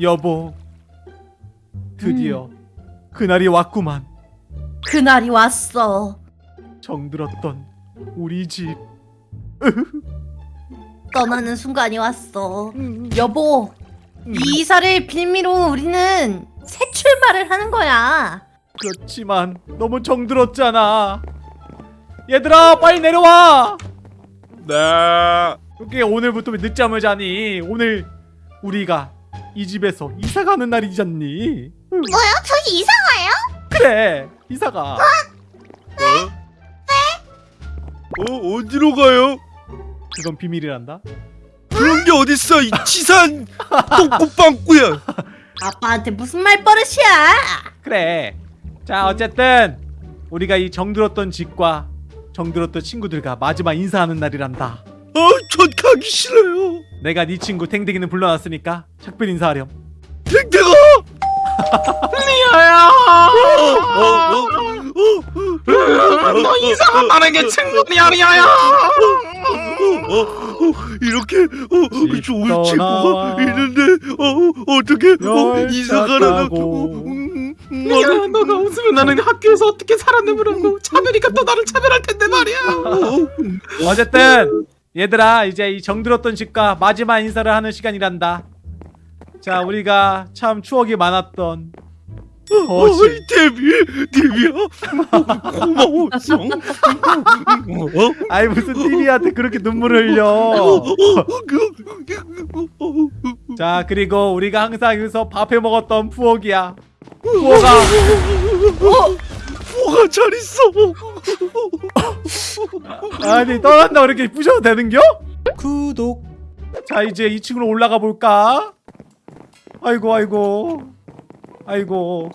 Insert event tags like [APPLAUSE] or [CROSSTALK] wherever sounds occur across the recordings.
여보 드디어 그날이 왔구만 그날이 왔어. 정들었던 우리 집 떠나는 순간이 왔어. 여보, 이 이사를 빌미로 우리는 새 출발을 하는 거야. 그렇지만 너무 정들었잖아 얘들아 빨리 내려와 네. 여기 오늘부터 왜 늦잠을 자니 오늘 우리가 이 집에서 이사 가는 날이잖니 뭐요? 저희 이사 가요? 그래 이사가 어? 어 어디로 가요? 그건 비밀이란다 그런 게 어딨어 이 치산 똥꼬빵꾸야. [LAUGHS] 아빠한테 무슨 말 버릇이야? 그래 자 어쨌든 우리가 이 정들었던 집과 정들었던 친구들과 마지막 인사하는 날이란다 아전 가기 싫어요. 내가 네 친구 탱탱이는 불러놨으니까 작별 인사하렴 댕댕아. 리아야 어, 어, 어, 너 이상하다는 게 친구야 리아야 어, 어, 이렇게 어, 좋은 친구가 있는데 어 어떻게 어, 이사 가라고 tas고 리아야 너가 웃으면 나는 학교에서 어떻게 살았느냐고 차별이가 또 나를 차별할 텐데 말이야 어쨌든 얘들아 이제 이 정들었던 집과 마지막 인사를 하는 시간이란다. 자 우리가 참 추억이 많았던 거실 어이 데뷔 데뷔야? 고마웠어 어? 아이 무슨 TV한테 그렇게 눈물을 흘려. 어, 자 그리고 우리가 항상 여기서 밥해 먹었던 부엌이야. 부엌아. 뭐가 잘 있어 [LAUGHS] 아니 떠난다 그렇게 부셔도 되는겨? 구독. 자 이제 2층으로 올라가 볼까? 아이고 아이고. 아이고.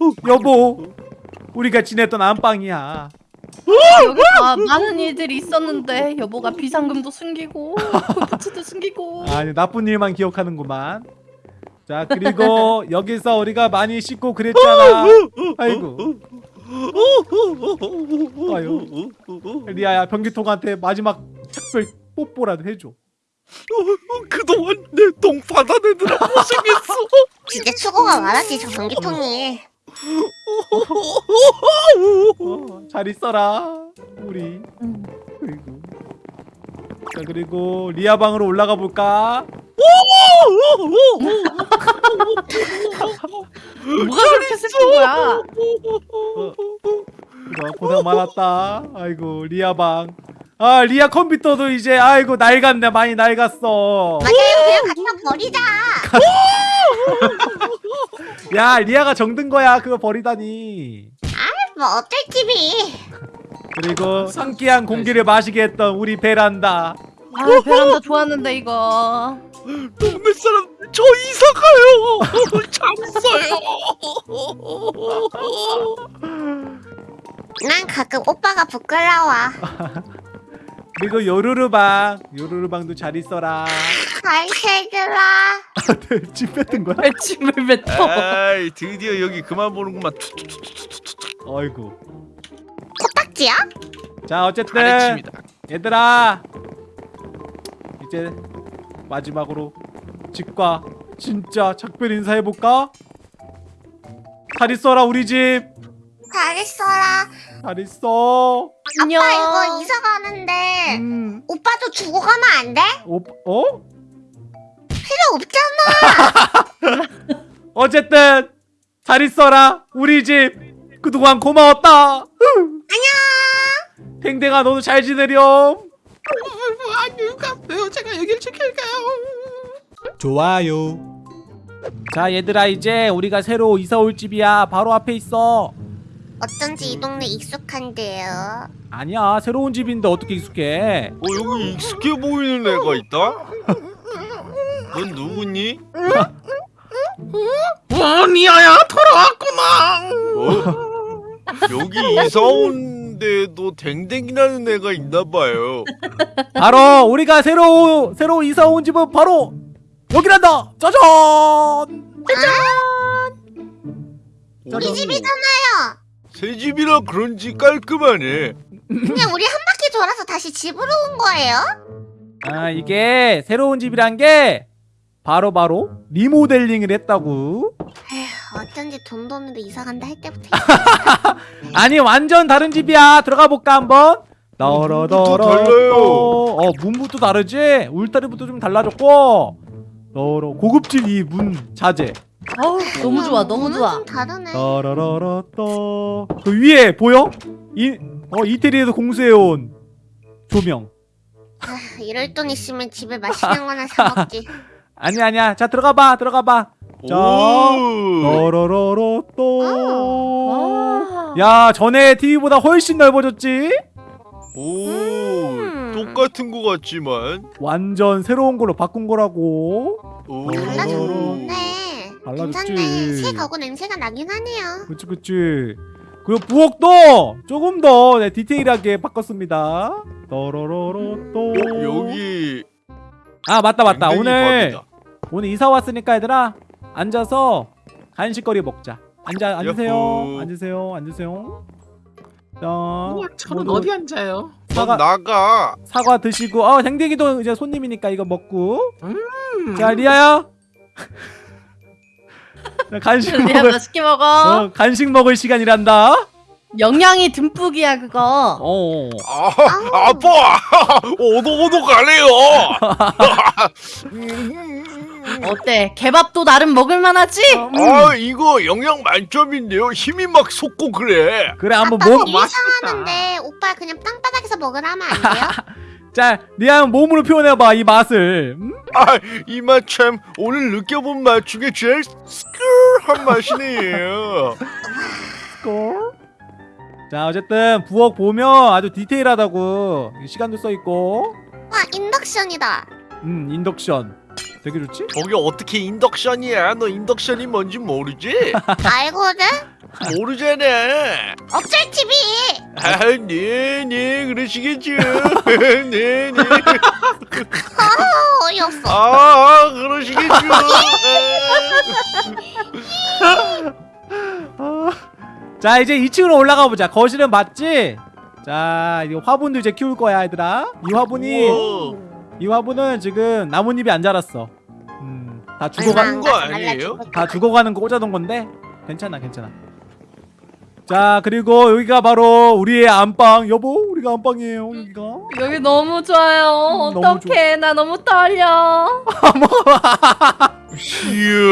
어, 여보 우리가 지냈던 안방이야. 여기 다 많은 일들이 있었는데 여보가 비상금도 숨기고 골프치도 숨기고. 아니 나쁜 일만 기억하는구만. 자 그리고 [LAUGHS] 여기서 우리가 많이 씻고 그랬잖아. 아이고 아유. 리아야 변기통한테 마지막 작별 뽀뽀라도 해줘 그동안 내 똥 받아내느라 고생했어 진짜 수고가 많았지 저 전기통이. 어, 잘 있어라 우리 음. 그리고 자 그리고 리아 방으로 올라가 볼까? 뭐가 그렇게 슬픈 거야? 그래, 고생 많았다 아이고 리아 방 아 리아 컴퓨터도 이제 아이고 낡았네 많이 낡았어 맞아요. 그냥 갖다 버리자. [LAUGHS] 야 리아가 정든 거야 그거 버리다니 뭐 어쩔 집이. 그리고 상쾌한 공기를 마시게 했던 우리 베란다 아 베란다 좋았는데 이거 동네 사람 저 이사 가요 [LAUGHS] 잠수요 난 가끔 오빠가 부끄러워. [LAUGHS] 그리고 요루루방 요루루방도 잘 있어라 잘 살더라. 집 뱉은 거야? 멸침을 뱉어 아이 드디어 여기 그만 보는구만 [LAUGHS] 아이고 코딱지야? 자 어쨌든 얘들아 이제 마지막으로 집과 진짜 작별 인사해볼까? 잘 있어라 우리 집잘잘 있어라. 있어 안녕 아빠 이거 이사 가는데 음, 오빠도 주고 가면 안 돼? 오, 어? 필요 없잖아. [LAUGHS] 어쨌든 잘 있어라 우리 집 그동안 고마웠다 안녕 댕댕아 너도 잘 지내렴 안녕히 가세요 제가 여길 지킬게요 좋아요 자 얘들아 이제 우리가 새로 이사 올 집이야 바로 앞에 있어 어쩐지 이 동네 익숙한데요. 아니야 새로운 집인데 어떻게 익숙해 어 여기 익숙해 보이는 애가 있다? 넌 누구니? 어 리아야 돌아왔구나 어? 여기 이사 온 데도 댕댕이라는 애가 있나봐요. 바로 우리가 새로 새로 이사 온 집은 바로 여기란다. 짜잔! 우리 집이잖아요. 새 집이라 그런지 깔끔하네. 그냥 우리 한 바퀴 돌아서 다시 집으로 온 거예요? 아 이게 새로운 집이란 게 바로바로 리모델링을 했다고. 에휴, 어쩐지 돈도 없는데 이사 간다 할 때부터 [LAUGHS] 아니 완전 다른 집이야. 들어가 볼까 한번? 달라요. 어 문부터 다르지? 울타리부터 좀 달라졌고. 너러 고급질 이문 자재. 어우 너무 좋아 너무 좋아. 좀 다르네. 너러러러 또그 위에 보여? 이 어 이태리에서 공수해온 조명. 아, 이럴 돈 있으면 집에 맛있는 거나 사 먹지. [LAUGHS] 아니 아니야. 자 들어가 봐 들어가 봐 자, 오. 너러러러 또 와. 야 전에 TV보다 훨씬 넓어졌지 오. 음. 똑같은 거 같지만. 완전 새로운 걸로 바꾼 거라고 오. 달라졌네. 달라졌지. 괜찮네. 새 가구 냄새가 나긴 하네요. 그치 그치 그리고 부엌도 조금 더 네, 디테일하게 바꿨습니다 너러러러 또 어, 여기 아 맞다 맞다 오늘. 오늘 이사 왔으니까 얘들아 앉아서 간식거리 먹자 앉아 앉으세요 야호. 앉으세요 앉으세요 자 우와 저는 모두 어디 앉아요? 사과 넌 나가. 사과 드시고 어 댕댕이도 이제 손님이니까 이거 먹고 음. 자 리아야 [LAUGHS] 자, 간식 리아 먹을 맛있게 먹어 어, 간식 먹을 시간이란다 영양이 듬뿍이야 그거 어 아, 아빠. 오독오독하네요. [LAUGHS] [LAUGHS] 어때 개밥도 나름 먹을만하지? 아, 이거 영양 만점인데요. 힘이 막 솟고 그래. 그래 한번 아빠 몸 일. 상하는데 오빠 그냥 땅바닥에서 먹으라 하면 안 돼요? [LAUGHS] 자, 리아 몸으로 표현해봐 이 맛을. 음? 아, 이 맛 참 오늘 느껴본 맛 중에 제일 스크한 맛이네요. [LAUGHS] 걸. 자, 어쨌든 부엌 보면 아주 디테일하다고 시간도 써 있고, 와 인덕션이다. 음 인덕션 되게 좋지? 저게 어떻게 인덕션이야? 너 인덕션이 뭔지 모르지? [LAUGHS] 알거든? 모르잖아. 억절 TV. 아, 네, 네, 그러시겠죠. [LAUGHS] 네, 네. 어, 어이없어. 아, 아, 그러시겠죠. 아. [LAUGHS] 자, 이제 2층으로 올라가 보자. 거실은 맞지? 자, 이 화분도 이제 키울 거야, 얘들아. 이 화분이 우와. 이 화분은 지금 나뭇잎이 안 자랐어. 음, 다 죽어가 얼마- 거 아니에요? 다 죽어가는 거 꽂아둔 건데 괜찮아 괜찮아 자 그리고 여기가 바로 우리의 안방 여보 우리가 안방이에요 여기가 여기 너무 좋아요 음, 어떡해 나 너무 떨려 [LAUGHS] 이야.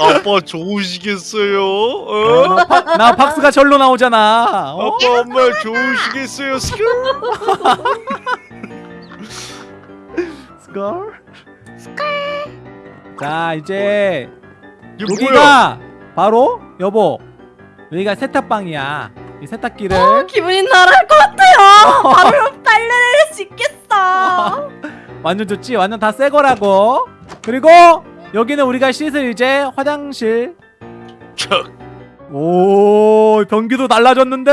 아빠 좋으시겠어요? 어? 나, 파- 나 박수가 절로 나오잖아 어? 아빠 엄마 좋으시겠어요? 스큐? 스컬 자 이제 이게 뭐야? 여기가 바로 여보 여기가 세탁방이야 이 세탁기를 어, 기분이 날아갈 것 같아요 [LAUGHS] 바로 빨래할 수 있겠어 [LAUGHS] 완전 좋지 완전 다 새 거라고 그리고 여기는 우리가 씻을 이제 화장실 척. 오 변기도 달라졌는데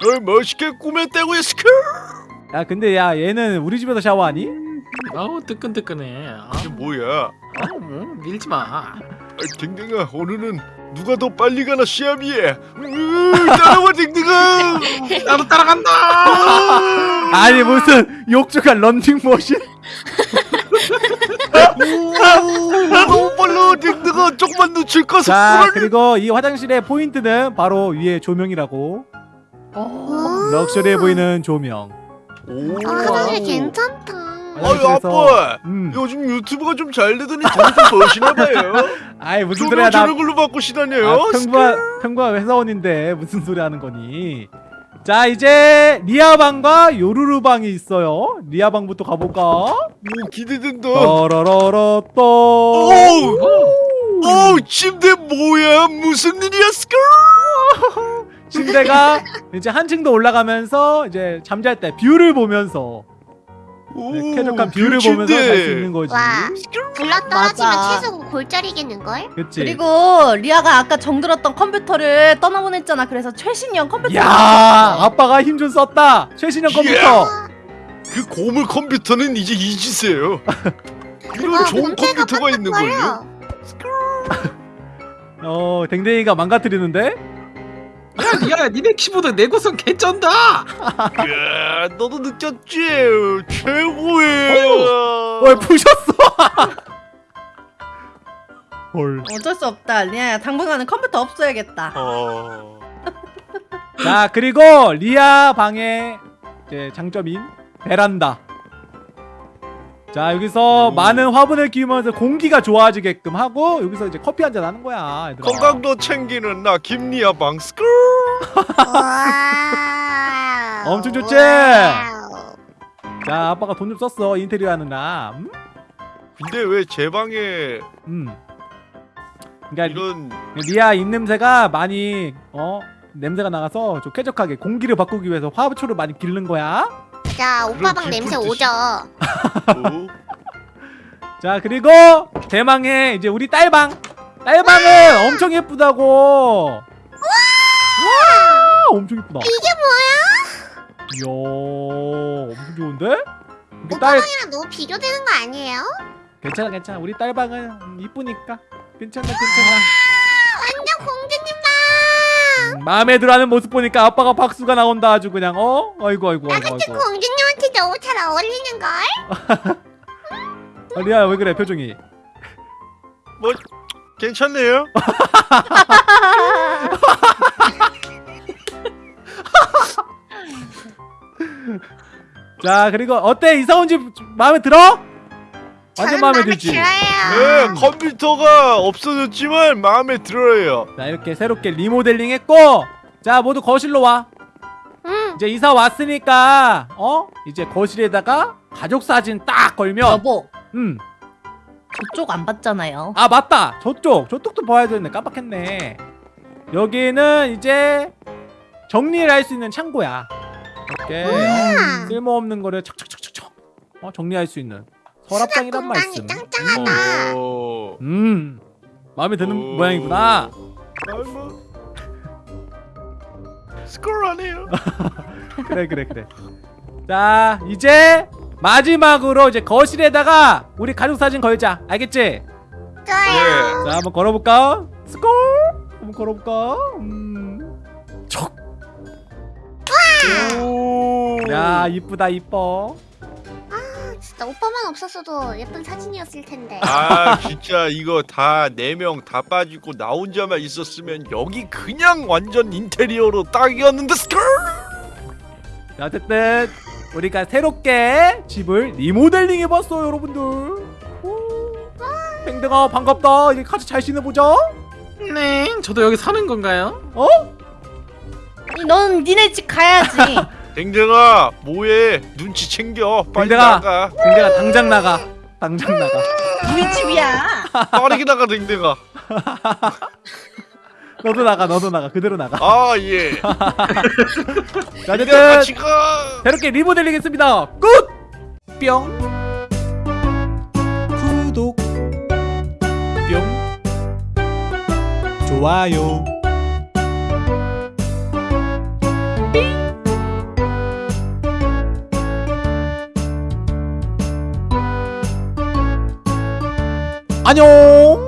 널 멋있게 꾸몄다고요 스큐? 야 근데 야 얘는 우리 집에서 샤워하니? 아우 뜨끈뜨끈해. 아, 이게 뭐야? 아우 뭐, 밀지 마. 아, 댕댕아 오늘은 누가 더 빨리 가나 시합이에 으, 따라와 댕댕아 [LAUGHS] 나도 따라간다. [LAUGHS] 아니 무슨 욕조가 런닝머신? 우, 너무 빨라 댕댕아 조금만 놓칠까 자 속구를 그리고 이 화장실의 포인트는 바로 위에 조명이라고 어. 럭셔리해 보이는 조명 오. 아, 화장실 괜찮다. 아유 아빠. 음. 요즘 유튜브가 좀 잘 되더니 돈이 좀 버시나봐요. 아이 무슨 소리야 나 저런 걸로 바꾸시다녀요. 아, 평범한 평범한 회사원인데 무슨 소리 하는 거니? 자 이제 리아 방과 요루루 방이 있어요. 리아 방부터 가볼까? 오 기대된다. 떠러러러 또 오우! 오 침대 뭐야? 무슨 일이야 스컬 침대가 이제 한층 더 올라가면서 이제 잠잘 때 view를 보면서 네, 쾌적한 view를 보면서 잘수 있는 거지. 와, 굴러 떨어지면 맞아. 최소 골절이겠는걸? 그치. 그리고 리아가 아까 정들었던 컴퓨터를 떠나보냈잖아. 그래서 최신형 컴퓨터. 야 아빠가 힘 좀 썼다. 최신형 컴퓨터. 아, 그 고물 컴퓨터는 이제 이런 아, 좋은 컴퓨터가 있는걸요 깜빡거려. [LAUGHS] 어 댕댕이가 망가뜨리는데 야 리아야 니네 키보드 내구성 개쩐다 야, 너도 느꼈지? 최고예요. 뭘 부셨어? [LAUGHS] 헐. 어쩔 수 없다 리아야 당분간은 컴퓨터 없어야겠다 어. 자 그리고 리아 방의 이제 장점인 베란다. 자 여기서 오. 많은 화분을 키우면서 공기가 좋아지게끔 하고 여기서 이제 커피 한 잔 하는 거야. 얘들아. 건강도 챙기는 나 김리아 방스크. 와. 엄청 좋지? 자 아빠가 돈 좀 썼어 인테리어 하느라. 음? 근데 왜 제 방에 음. 그러니까 이런 리아 입냄새가 많이 어 냄새가 나가서 좀 쾌적하게 공기를 바꾸기 위해서 화초를 많이 기르는 거야. 자 오빠 방 그럼 냄새 오죠. 어? [LAUGHS] 자 그리고 대망의 이제 우리 딸방 딸방은 엄청 예쁘다고 와 엄청 예쁘다 이게 뭐야? 이야 엄청 좋은데 우리 오빠 딸 방이랑 너무 비교되는 거 아니에요? 괜찮아 괜찮아 우리 딸방은 음, 이쁘니까 괜찮아 괜찮아 마음에 들어하는 모습 보니까 아빠가 박수가 나온다 아주 그냥 어 아이고 아이고 아이고 아이고 공주님한테 너무 잘 어울리는 걸. 아, [LAUGHS] 리아야 왜 그래 표정이 뭐 괜찮네요. [LAUGHS] 자 그리고 어때 이사 온 집 마음에 들어? 완전 마음에 들지 네, 들어요. 컴퓨터가 없어졌지만 마음에 들어요. 자 이렇게 새롭게 리모델링 했고 자 모두 거실로 와. 응. 이제 이사 왔으니까 어? 이제 거실에다가 가족 사진 딱 걸면 여보. 음아 저쪽 안 봤잖아요. 맞다. 저쪽. 저쪽도 봐야 되는데 깜빡했네. 여기는 이제 정리를 할 수 있는 창고야. 이렇게. 쓸모없는 거를 척척척척척 어, 정리할 수 있는 서랍장이란 말씀. 오. 음 마음에 드는 오. 모양이구나 스컬하네요. [LAUGHS] 그래 그래 그래 자 이제 마지막으로 이제 거실에다가 우리 가족 사진 걸자 알겠지? 좋아요. 자 한번 걸어볼까? 스콜 한번 걸어볼까? 음. 척. 오. 야 이쁘다 이뻐 진짜 오빠만 없었어도 예쁜 사진이었을 텐데. 아 진짜 이거 다 네 명 다 빠지고 나 혼자만 있었으면 여기 그냥 완전 인테리어로 딱이었는데 스컬. 자 어쨌든 우리가 새롭게 집을 리모델링 해봤어요 여러분들 오. 팽등아 반갑다 이제 같이 잘 지내보자 네 저도 여기 사는 건가요? 어? 넌 니네 집 가야지 [LAUGHS] 댕댕아 뭐해? 눈치 챙겨. 빨리 댕댕아. 나가. 팽등아 당장 나가. 당장 나가. 우리 집이야. 빠르게 나가 댕댕아. [LAUGHS] 너도 나가 너도 나가. 그대로 나가. 아예. [LAUGHS] 자 댕댕아 어쨌든 같이 가. 새롭게 리모델링 했습니다. 끝! 뿅. 구독. 뿅. 좋아요 안녕